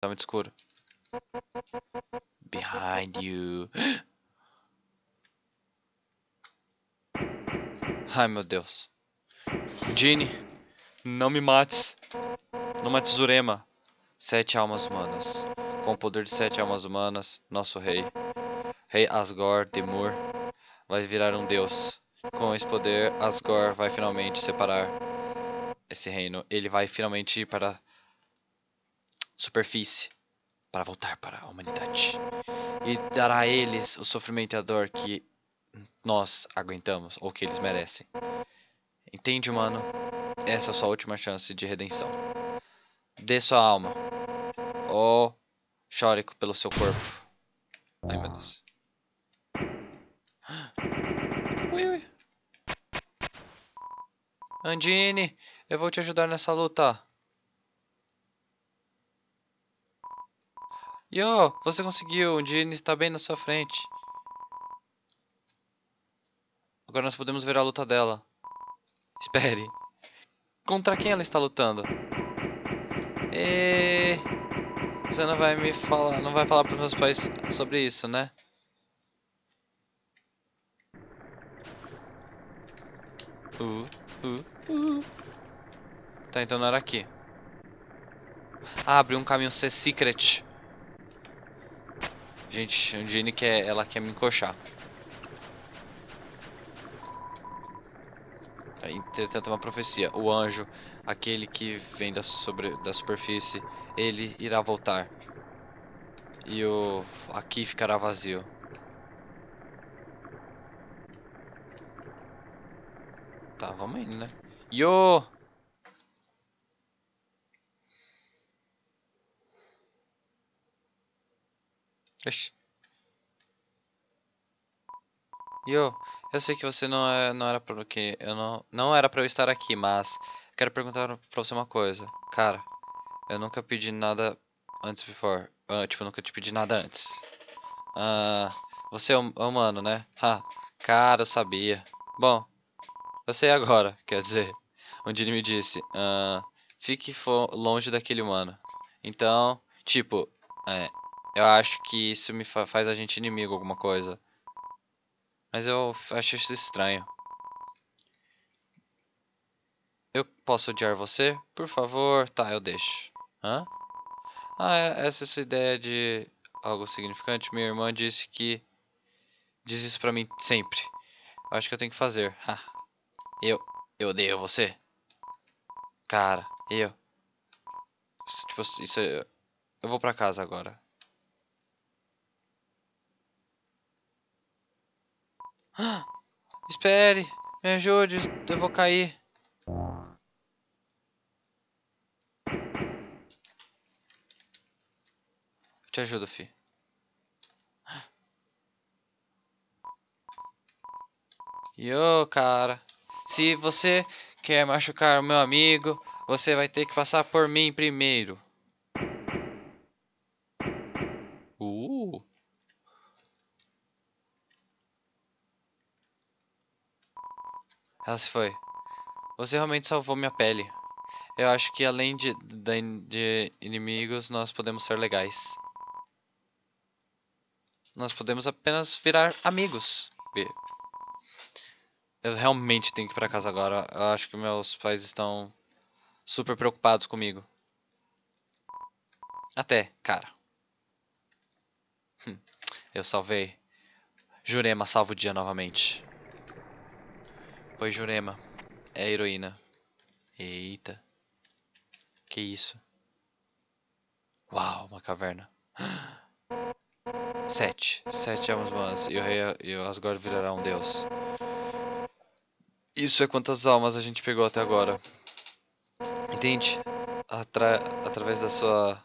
Tá muito escuro. Behind you. Ai, meu Deus. Genie, não me mates. Não mates Zurema. Sete almas humanas. Com o poder de sete almas humanas, nosso rei, Rei Asgore Demur, vai virar um deus. Com esse poder, Asgore vai finalmente separar esse reino. Ele vai finalmente ir para superfície para voltar para a humanidade e dará a eles o sofrimento e a dor que nós aguentamos ou que eles merecem. Entende, humano? Essa é a sua última chance de redenção. Dê sua alma. Ou chore pelo seu corpo. Ai, meu Deus. Ui, ui. Andine, eu vou te ajudar nessa luta. Yo, você conseguiu. Andine está bem na sua frente. Agora nós podemos ver a luta dela. Espere. Contra quem ela está lutando? E... Você não vai me falar, não vai falar para os meus pais sobre isso, né? Uh, uh, uh. Tá, então não era aqui. Abriu um caminho ser secret. Gente, o Jane quer, ela quer me encoxar. Entretanto, uma profecia. O anjo, aquele que vem da, sobre, da superfície, ele irá voltar. E o aqui ficará vazio. Tá, vamos indo, né? Yo! Ixi. Yo, eu sei que você não, é, não era para que eu não não era para eu estar aqui, mas quero perguntar para você uma coisa. Cara, eu nunca pedi nada antes before. Uh, tipo, nunca te pedi nada antes. Uh, você é hum, humano, né? Ah, cara, eu sabia. Bom, eu sei agora, quer dizer. Onde ele me disse, uh, fique longe daquele humano. Então, tipo, é, eu acho que isso me fa faz a gente inimigo, alguma coisa. Mas eu acho isso estranho. Eu posso odiar você? Por favor. Tá, eu deixo. Hã? Ah, é, essa é ideia de algo significante. Minha irmã disse que... Diz isso pra mim sempre. Eu acho que eu tenho que fazer. eu... Eu odeio você. Cara, eu... Tipo, isso... Eu vou pra casa agora. Espere, me ajude, eu vou cair. Eu te ajudo, fi. Yo, cara. Se você quer machucar o meu amigo, você vai ter que passar por mim primeiro. Ela se foi. Você realmente salvou minha pele. Eu acho que além de, de, de inimigos, nós podemos ser legais. Nós podemos apenas virar amigos. Eu realmente tenho que ir pra casa agora. Eu acho que meus pais estão super preocupados comigo. Até, cara. Hum, eu salvei. Jurema salva o dia novamente. Oi, Jurema. É a heroína. Eita. Que isso? Uau, uma caverna. Sete. Sete almas humanas. E o rei e Asgore virará um deus. Isso é quantas almas a gente pegou até agora. Entende? Atra através da sua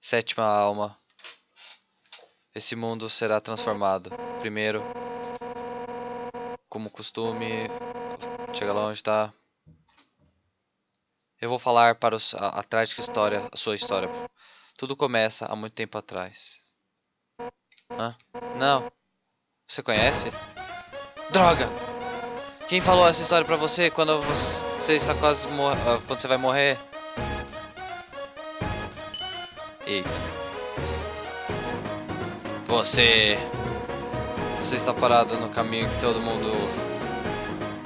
sétima alma, esse mundo será transformado. Primeiro, como costume, chega lá onde está. Eu vou falar para os, a, a trágica história, a sua história. Tudo começa há muito tempo atrás. Hã? Não. Você conhece? Droga! Quem falou essa história pra você quando você está quase ah, quando você vai morrer? Eita. Você... Você está parado no caminho que todo mundo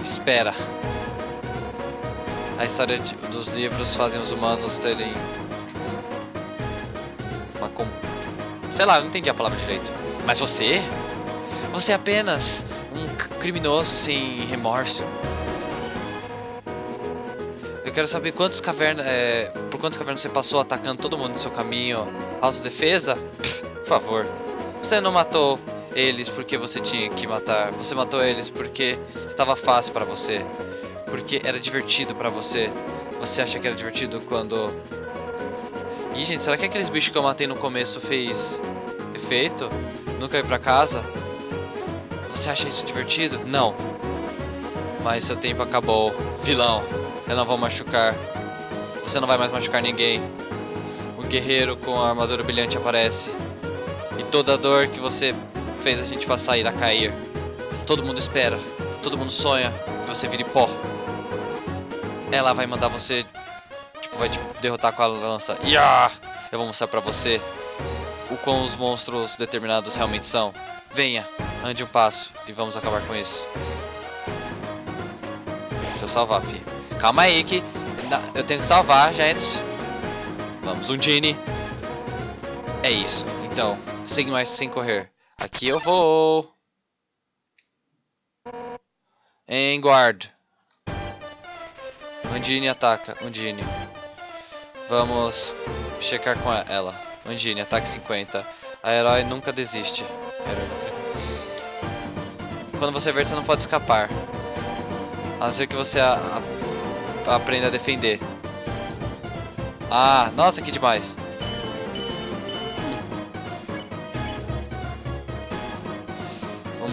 espera. A história de, dos livros fazem os humanos terem uma com... sei lá, não entendi a palavra direito. Mas você? Você é apenas um criminoso sem remorso. Eu quero saber quantas cavernas, é, por quantas cavernas você passou atacando todo mundo no seu caminho, autodefesa? Por favor. Você não matou eles porque você tinha que matar. Você matou eles porque estava fácil para você. Porque era divertido para você. Você acha que era divertido quando... Ih, gente, será que aqueles bichos que eu matei no começo fez efeito? Nunca ir pra casa? Você acha isso divertido? Não. Mas seu tempo acabou. Vilão, eu não vou machucar. Você não vai mais machucar ninguém. O guerreiro com a armadura brilhante aparece. E toda a dor que você fez a gente passar irá cair. Todo mundo espera, todo mundo sonha que você vire pó. Ela vai mandar você, tipo, vai te derrotar com a lança. Iá! Eu vou mostrar pra você o quão os monstros determinados realmente são. Venha, ande um passo e vamos acabar com isso. Deixa eu salvar, filho. Calma aí que eu tenho que salvar, gente. Vamos, um Genie. É isso. Então, sem mais, sem correr. Aqui eu vou. Em guard. Undine ataca. Undine. Vamos checar com ela. Undine, ataque 50. A herói nunca desiste. Quando você verde, você não pode escapar. A não ser que você a, a, aprenda a defender. Ah, nossa, que demais.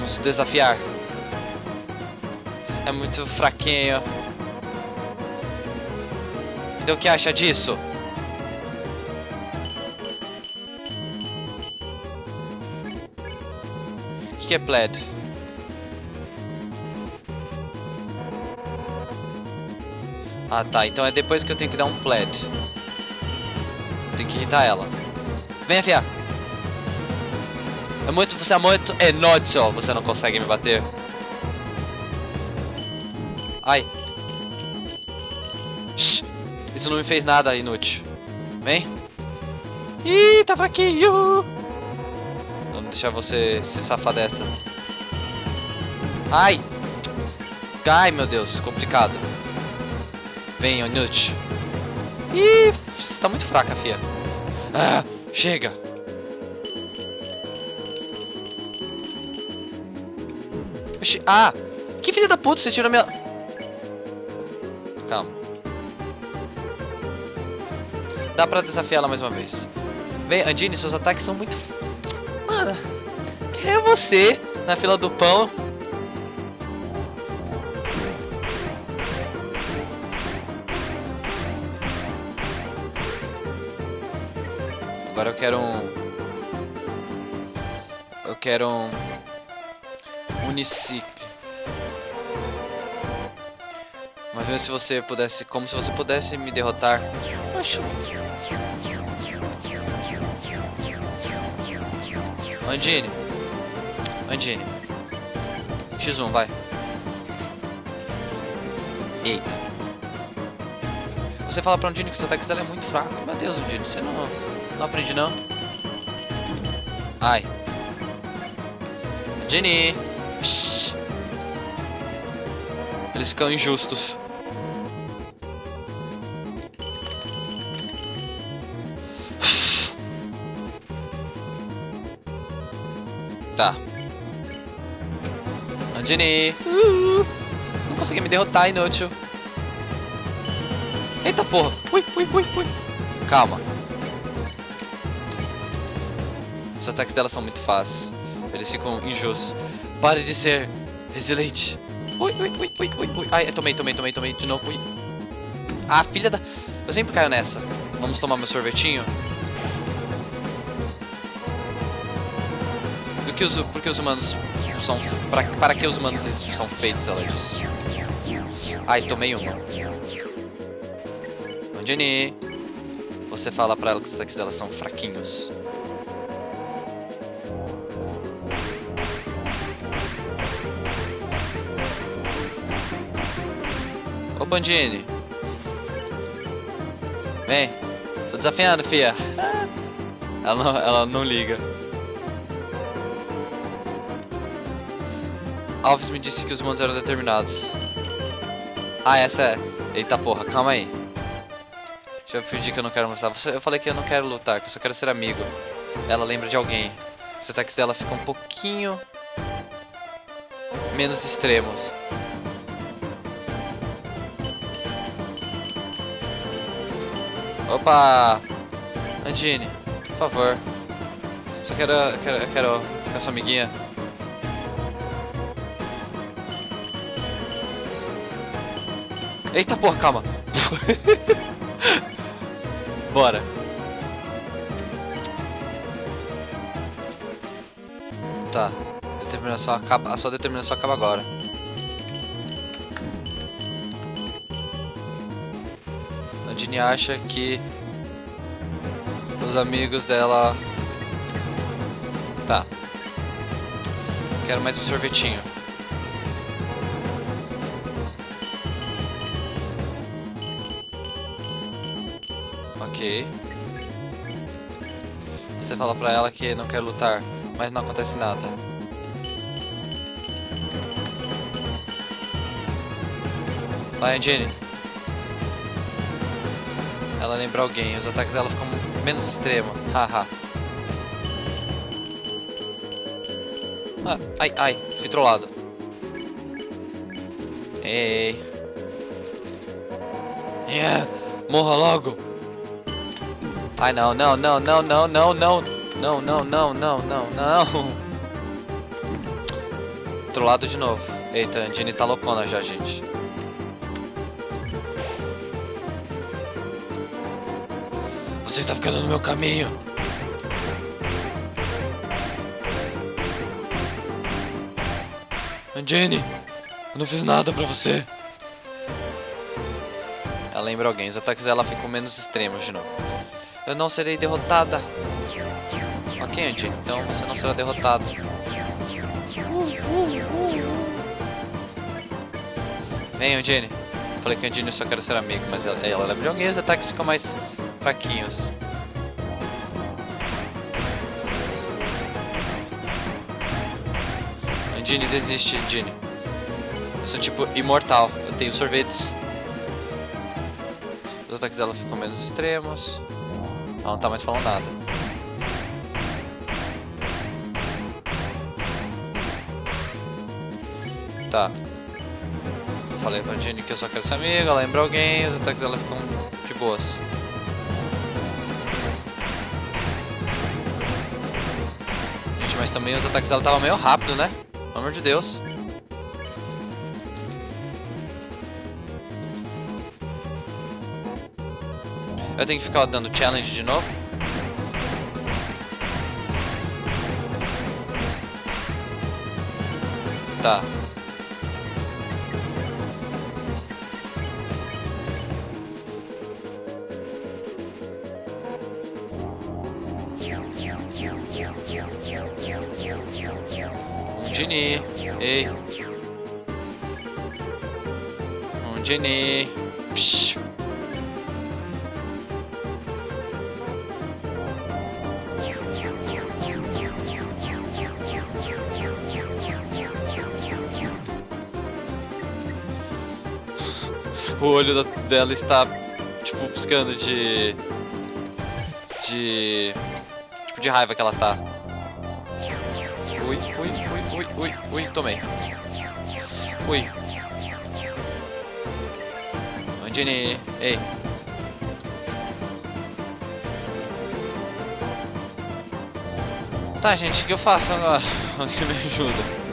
Vamos desafiar. É muito fraquinho. Então o que acha disso? O que, é Pled? Ah tá, então é depois que eu tenho que dar um Pled. Tem que irritar ela. Vem, fia. É muito, você é muito inútil. Você não consegue me bater. Ai. Shhh. Isso não me fez nada inútil. Vem. Ih, tá fraquinho. Vamos deixar você se safar dessa. Ai. Ai, meu Deus. Complicado. Vem, inútil. Ih, você tá muito fraca, fia. Ah, chega. Ah! Que filha da puta, você tirou minha... Calma. Dá pra desafiar ela mais uma vez. Vem, Andine, seus ataques são muito... Mano, quem é você na fila do pão? Agora eu quero um... Eu quero um... Unicicle. Mas mesmo se você pudesse... Como se você pudesse me derrotar. Acho... Andine. Andine. X1, vai. Eita. Você fala pra Andine que seu ataque dela é muito fraco. Meu Deus, Andine, você não, não aprende não. Ai. Andine. Eles ficam injustos. Tá. Andini. Uh, não consegui me derrotar, inútil. Eita porra. Ui, ui, ui, ui. Calma. Os ataques dela são muito fáceis. Eles ficam injustos. Pare de ser resiliente. Ui, ui, ui, ui, ui, ui. Ai, tomei, tomei, tomei, tomei de novo. Ui. Ah, filha da... Eu sempre caio nessa. Vamos tomar meu sorvetinho. Do que os... Os humanos são... Para, para que os humanos são feitos, ela disse. Ai, tomei uma. Jenny. você fala pra ela que os ataques dela são fraquinhos. Ô Bandini. Vem. Tô desafiando, fia. Ela não, ela não liga. Alves me disse que os mundos eram determinados. Ah, essa é. Eita porra, calma aí. Deixa eu fingir que eu não quero mostrar. Eu falei que eu não quero lutar, que eu só quero ser amigo. Ela lembra de alguém. Os ataques dela ficam um pouquinho menos extremos. Opa! Andine, por favor. Só quero, quero, quero ficar sua amiguinha. Eita porra, calma. Bora. Tá. Determinação acaba, a sua determinação acaba agora. Acha que os amigos dela... Tá. Quero mais um sorvetinho. Ok. Você fala pra ela que não quer lutar, mas não acontece nada. Vai, Angine. Ela lembra alguém, os ataques dela ficam menos extremos. Haha. ah, ai, ai, fui trollado. Ei. Yeah, morra logo. Ai não, não, não, não, não, não, não. Não, não, não, não, não, não. Trollado de novo. Eita, a Andine tá loucona já, gente. Você está ficando no meu caminho. Jenny, eu não fiz nada pra você. Ela lembra alguém, os ataques dela ficam menos extremos de novo. Eu não serei derrotada. Ok, Andy, então você não será derrotado. Vem, Jenny. Falei que a Jenny só quer ser amigo, mas ela, ela lembra de alguém, os ataques ficam mais fraquinhos. Ginny, desiste, Ginny. Eu sou tipo imortal, eu tenho sorvetes. Os ataques dela ficam menos extremos. Ela não tá mais falando nada. Tá. Eu falei pra Ginny que eu só quero ser amiga, lembra alguém, os ataques dela ficam de boas. Também os ataques dela estavam meio rápido, né? Pelo amor de Deus. Eu tenho que ficar dando challenge de novo? Tá. Genie. Ei. Um Genie. Psh. O olho dela está, tipo, piscando de... De... Tipo, de raiva que ela tá. Tomei. Ui. Angini, ei. Tá, gente, o que eu faço agora? Alguém me ajuda.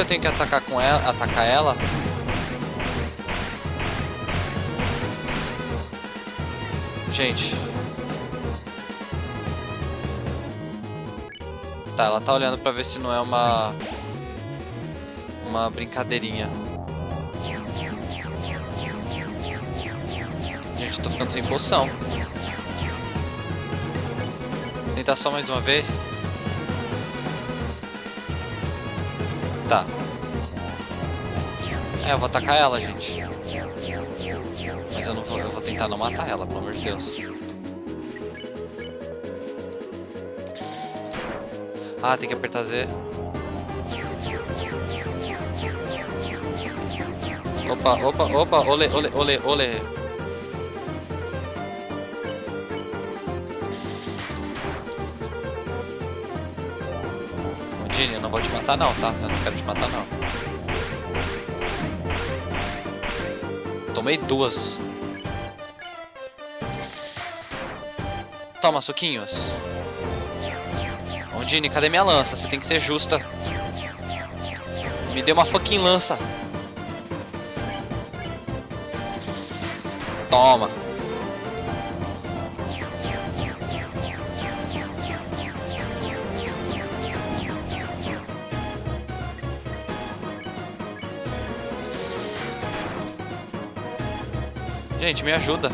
Que eu tenho que atacar com ela, atacar ela? Gente. Tá, ela tá olhando pra ver se não é uma... Uma brincadeirinha. Gente, eu tô ficando sem poção. Tentar só mais uma vez. Tá. É, eu vou atacar ela, gente. Mas eu não vou, eu vou tentar não matar ela, pelo amor de Deus. Ah, tem que apertar Z. Opa, opa, opa, ole, ole, ole, ole. Eu não vou te matar não, tá? Eu não quero te matar não. Tomei duas. Toma, suquinhos. Ondine, cadê minha lança? Você tem que ser justa. Me dê uma fucking lança. Toma. Gente, me ajuda.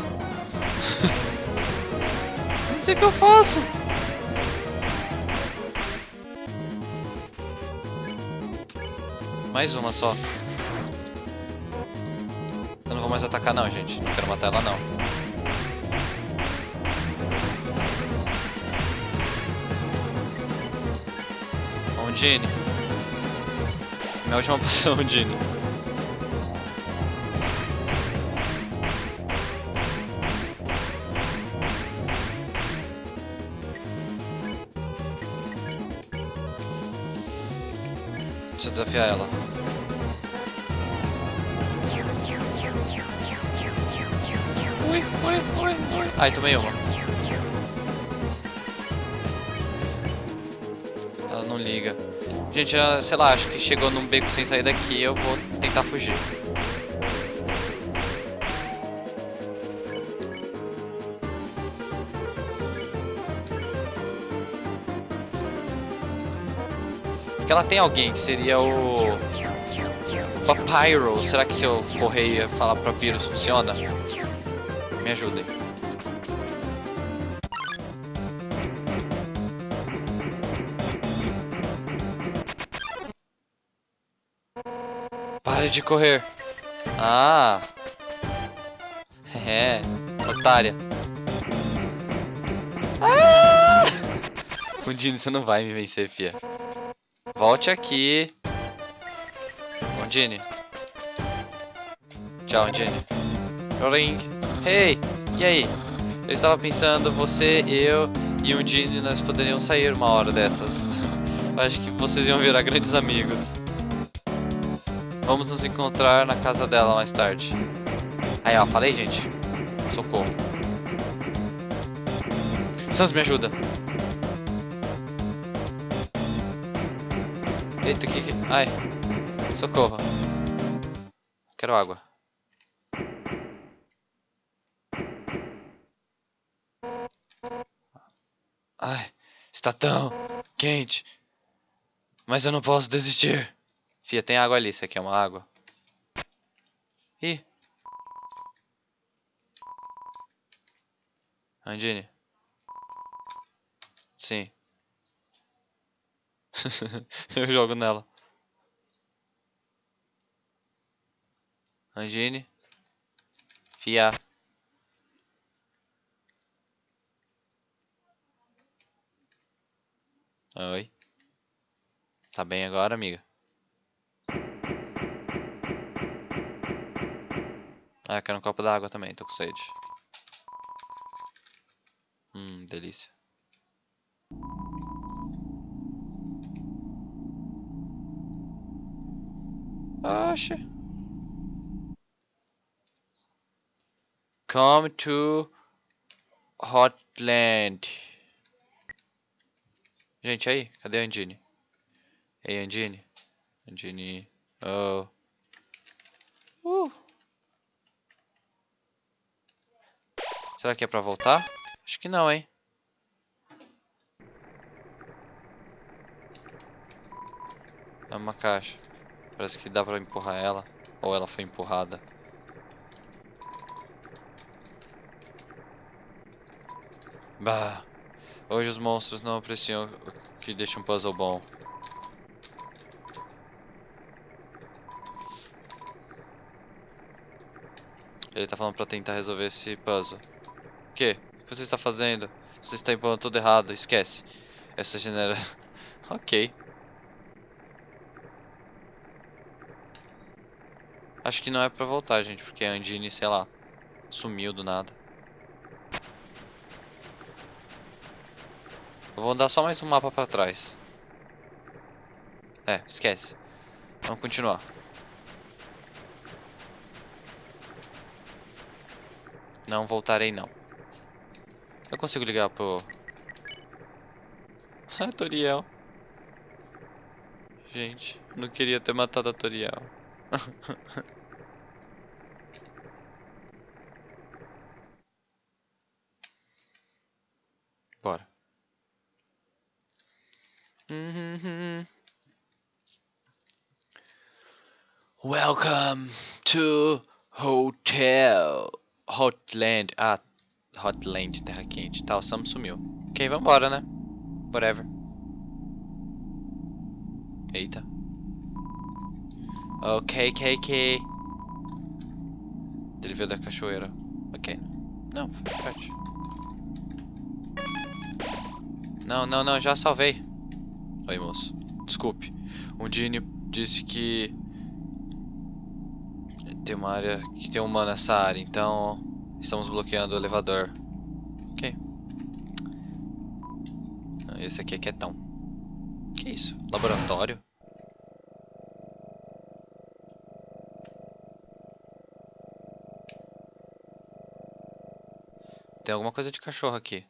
Não sei o que eu faço. Mais uma só. Eu não vou mais atacar não, gente. Não quero matar ela não. Ondine. Minha última poção, Ondine. Desafiar ela. Ui, ui, ui, ui. Ai, tomei uma. Ela não liga. Gente, já, sei lá, acho que chegou num beco sem sair daqui, eu vou tentar fugir. Porque ela tem alguém que seria o... o Papyro. Será que se eu correr e falar pra Pyrrhus funciona? Me ajudem. Pare de correr. Ah. É. Otária. Ah! Você não vai me vencer, fia. Volte aqui. Ondine. Tchau, Ondine. Ring. Hey, e aí? Eu estava pensando, você, eu e Ondine, nós poderíamos sair uma hora dessas. Acho que vocês iam virar grandes amigos. Vamos nos encontrar na casa dela mais tarde. Aí, ó, falei, gente. Socorro. Sans, me ajuda. Eita, que que... Ai. Socorro. Quero água. Ai. Está tão quente. Mas eu não posso desistir. Fia, tem água ali. Isso aqui é uma água. Ih. Andine. Sim. eu jogo nela. Angine. Fia. Oi. Tá bem agora, amiga? Ah, quero um copo d'água também, tô com sede. Hum, delícia. Oxe. Come to Hotland. Gente, aí, cadê a Andine? Ei, Andine. Andini. Oh. Uh. Será que é pra voltar? Acho que não, hein? É uma caixa. Parece que dá pra empurrar ela. Ou ela foi empurrada. Bah. Hoje os monstros não apreciam o que deixa um puzzle bom. Ele tá falando pra tentar resolver esse puzzle. O que? O que você está fazendo? Você está impondo tudo errado, esquece. Essa genera... ok. Acho que não é pra voltar, gente, porque a Andine, sei lá, sumiu do nada. Eu vou dar só mais um mapa pra trás. É, esquece. Vamos continuar. Não voltarei não. Eu consigo ligar pro... Ah, Toriel. Gente, não queria ter matado a Toriel. Bora. Welcome to Hotel Hotland. Ah, Hotland, terra quente. Tá, o Sam sumiu. Ok, vambora, né? Whatever. Eita. Ok, ok. Ele veio da cachoeira. Ok. Não, foi chat. Não, não, não, já salvei. Oi, moço. Desculpe. Um Dini disse que tem uma área que tem um humano nessa área, então estamos bloqueando o elevador. Ok. Esse aqui é quietão. Que isso? Laboratório? Tem alguma coisa de cachorro aqui.